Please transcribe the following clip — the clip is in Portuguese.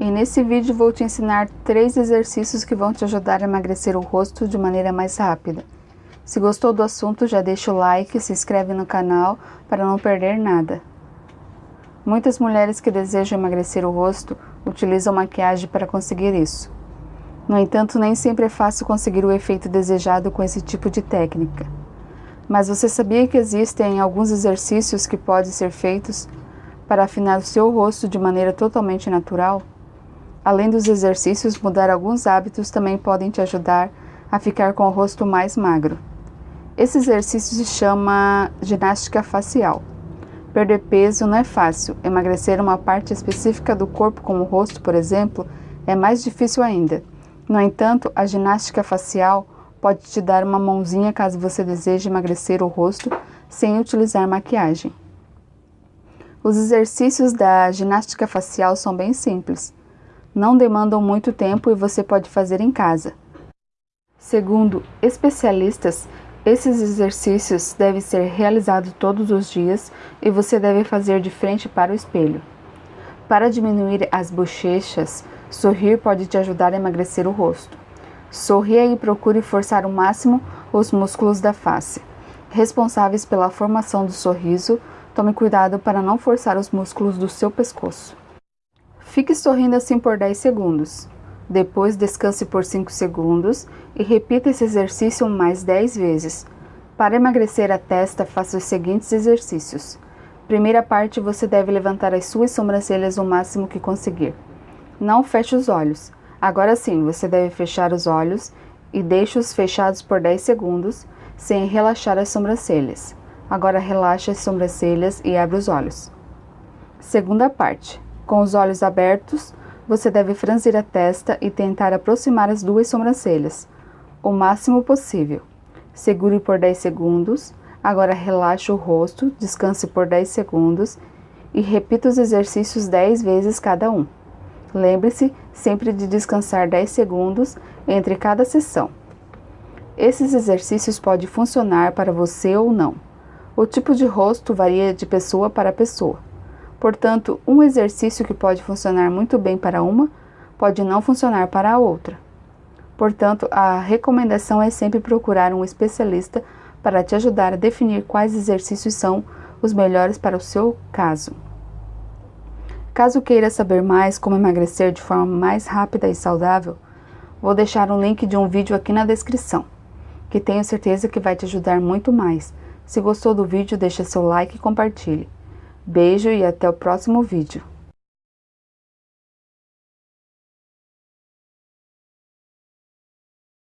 E nesse vídeo vou te ensinar três exercícios que vão te ajudar a emagrecer o rosto de maneira mais rápida. Se gostou do assunto, já deixa o like, se inscreve no canal para não perder nada. Muitas mulheres que desejam emagrecer o rosto utilizam maquiagem para conseguir isso. No entanto, nem sempre é fácil conseguir o efeito desejado com esse tipo de técnica. Mas você sabia que existem alguns exercícios que podem ser feitos para afinar o seu rosto de maneira totalmente natural? Além dos exercícios, mudar alguns hábitos também podem te ajudar a ficar com o rosto mais magro. Esse exercício se chama ginástica facial. Perder peso não é fácil, emagrecer uma parte específica do corpo, como o rosto, por exemplo, é mais difícil ainda. No entanto, a ginástica facial pode te dar uma mãozinha caso você deseje emagrecer o rosto sem utilizar maquiagem. Os exercícios da ginástica facial são bem simples. Não demandam muito tempo e você pode fazer em casa. Segundo especialistas, esses exercícios devem ser realizados todos os dias e você deve fazer de frente para o espelho. Para diminuir as bochechas, sorrir pode te ajudar a emagrecer o rosto. Sorria e procure forçar ao máximo os músculos da face. Responsáveis pela formação do sorriso, tome cuidado para não forçar os músculos do seu pescoço. Fique sorrindo assim por 10 segundos. Depois descanse por 5 segundos e repita esse exercício mais 10 vezes. Para emagrecer a testa, faça os seguintes exercícios. Primeira parte, você deve levantar as suas sobrancelhas o máximo que conseguir. Não feche os olhos. Agora sim, você deve fechar os olhos e deixe-os fechados por 10 segundos, sem relaxar as sobrancelhas. Agora relaxe as sobrancelhas e abre os olhos. Segunda parte. Com os olhos abertos, você deve franzir a testa e tentar aproximar as duas sobrancelhas, o máximo possível. Segure por 10 segundos. Agora relaxe o rosto, descanse por 10 segundos e repita os exercícios 10 vezes cada um. Lembre-se sempre de descansar 10 segundos entre cada sessão. Esses exercícios podem funcionar para você ou não. O tipo de rosto varia de pessoa para pessoa. Portanto, um exercício que pode funcionar muito bem para uma, pode não funcionar para a outra. Portanto, a recomendação é sempre procurar um especialista para te ajudar a definir quais exercícios são os melhores para o seu caso. Caso queira saber mais como emagrecer de forma mais rápida e saudável, vou deixar um link de um vídeo aqui na descrição, que tenho certeza que vai te ajudar muito mais. Se gostou do vídeo, deixe seu like e compartilhe. Beijo e até o próximo vídeo.